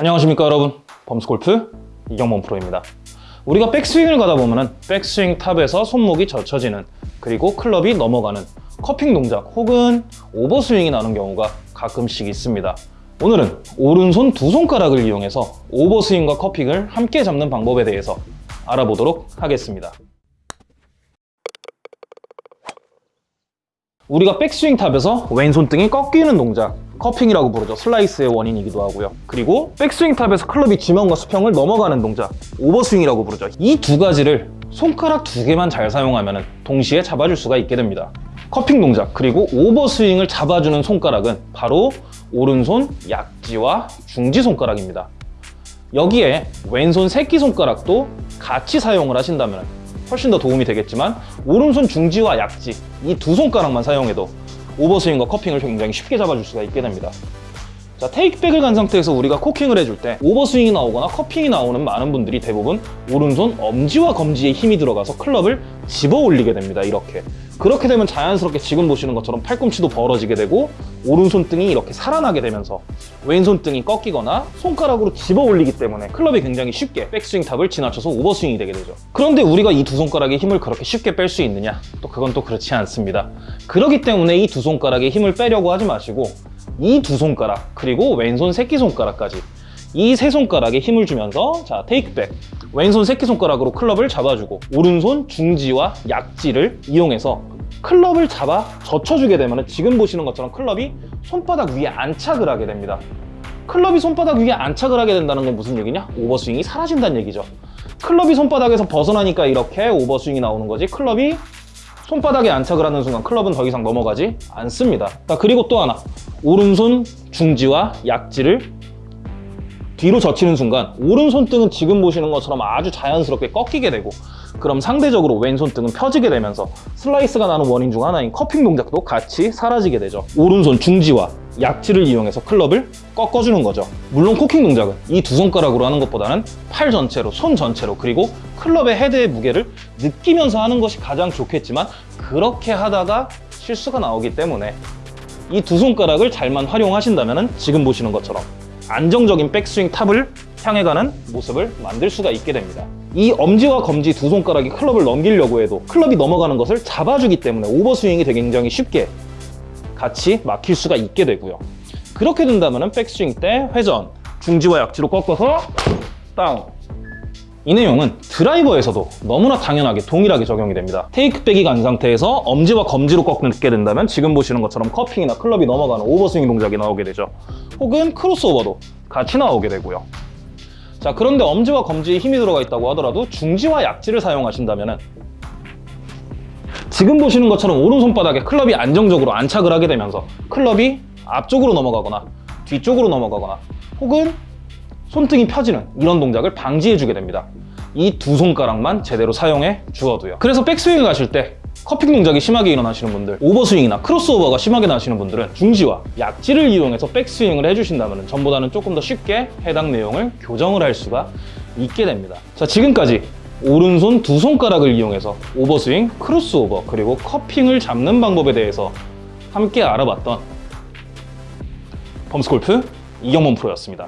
안녕하십니까 여러분. 범스골프 이경범 프로입니다. 우리가 백스윙을 가다 보면 백스윙 top에서 손목이 젖혀지는 그리고 클럽이 넘어가는 cupping 동작 혹은 overswing이 나는 경우가 가끔씩 있습니다. 오늘은 오른손 두 손가락을 이용해서 overswing과 cupping을 함께 잡는 방법에 대해서 알아보도록 하겠습니다. 우리가 백스윙 top에서 왼손등이 꺾이는 동작 cupping이라고 부르죠. 슬라이스의 원인이기도 하고요. 그리고 백스윙 top에서 클럽이 지면과 수평을 넘어가는 동작 오버스윙이라고 부르죠. 이 두 가지를 손가락 두 개만 잘 사용하면 동시에 잡아줄 수가 있게 됩니다. 커핑 동작 그리고 오버스윙을 잡아주는 손가락은 바로 오른손 약지와 중지 손가락입니다. 여기에 왼손 새끼손가락도 같이 사용을 하신다면 훨씬 더 도움이 되겠지만 오른손 중지와 약지 이 두 손가락만 사용해도 오버스윙과 커핑을 굉장히 쉽게 잡아줄 수가 있게 됩니다. 자 테이크백을 간 상태에서 우리가 코킹을 해줄 때 오버스윙이 나오거나 커핑이 나오는 많은 분들이 대부분 오른손 엄지와 검지에 힘이 들어가서 클럽을 집어 올리게 됩니다 이렇게 그렇게 되면 자연스럽게 지금 보시는 것처럼 팔꿈치도 벌어지게 되고 오른손등이 이렇게 살아나게 되면서 왼손등이 꺾이거나 손가락으로 집어 올리기 때문에 클럽이 굉장히 쉽게 백스윙 탑을 지나쳐서 오버스윙이 되게 되죠 그런데 우리가 이 두 손가락의 힘을 그렇게 쉽게 뺄 수 있느냐? 또 그건 또 그렇지 않습니다 그렇기 때문에 이 두 손가락의 힘을 빼려고 하지 마시고 이 두 손가락 그리고 왼손 새끼손가락까지 이 세 손가락에 힘을 주면서 자 테이크백 왼손 새끼손가락으로 클럽을 잡아주고 오른손 중지와 약지를 이용해서 클럽을 잡아 젖혀주게 되면 지금 보시는 것처럼 클럽이 손바닥 위에 안착을 하게 됩니다. 클럽이 손바닥 위에 안착을 하게 된다는 건 무슨 얘기냐? 오버스윙이 사라진다는 얘기죠. 클럽이 손바닥에서 벗어나니까 이렇게 오버스윙이 나오는 거지 클럽이 손바닥에 안착을 하는 순간 클럽은 더 이상 넘어가지 않습니다. 자, 그리고 또 하나. 오른손 중지와 약지를 뒤로 젖히는 순간 오른손등은 지금 보시는 것처럼 아주 자연스럽게 꺾이게 되고 그럼 상대적으로 왼손등은 펴지게 되면서 슬라이스가 나는 원인 중 하나인 cupping 동작도 같이 사라지게 되죠. 오른손 중지와 약지를 이용해서 클럽을 꺾어주는 거죠. 물론 코킹 동작은 이 두 손가락으로 하는 것보다는 팔 전체로 손 전체로 그리고 클럽의 헤드의 무게를 느끼면서 하는 것이 가장 좋겠지만 그렇게 하다가 실수가 나오기 때문에 이 두 손가락을 잘만 활용하신다면 지금 보시는 것처럼 안정적인 백스윙 탑을 향해 가는 모습을 만들 수가 있게 됩니다. 이 엄지와 검지 두 손가락이 클럽을 넘기려고 해도 클럽이 넘어가는 것을 잡아주기 때문에 오버스윙이 되게 굉장히 쉽게 같이 막힐 수가 있게 되고요. 그렇게 된다면 백스윙 때 회전, 중지와 약지로 꺾어서 다운 이 내용은 드라이버에서도 너무나 당연하게 동일하게 적용이 됩니다. 테이크백이 간 상태에서 엄지와 검지로 꺾게 된다면 지금 보시는 것처럼 커핑이나 클럽이 넘어가는 오버스윙 동작이 나오게 되죠. 혹은 크로스오버도 같이 나오게 되고요. 자 그런데 엄지와 검지에 힘이 들어가 있다고 하더라도 중지와 약지를 사용하신다면 지금 보시는 것처럼 오른손바닥에 클럽이 안정적으로 안착을 하게 되면서 클럽이 앞쪽으로 넘어가거나 뒤쪽으로 넘어가거나 혹은 손등이 펴지는 이런 동작을 방지해 주게 됩니다. 이 두 손가락만 제대로 사용해 주어도요. 그래서 백스윙을 가실 때 cupping 동작이 심하게 일어나시는 분들 오버스윙이나 크로스오버가 심하게 나시는 분들은 중지와 약지를 이용해서 백스윙을 해주신다면 전보다는 조금 더 쉽게 해당 내용을 교정을 할 수가 있게 됩니다. 자 지금까지 오른손 두 손가락을 이용해서 오버스윙, 크로스오버 그리고 cupping을 잡는 방법에 대해서 함께 알아봤던 범스골프 이경범 프로였습니다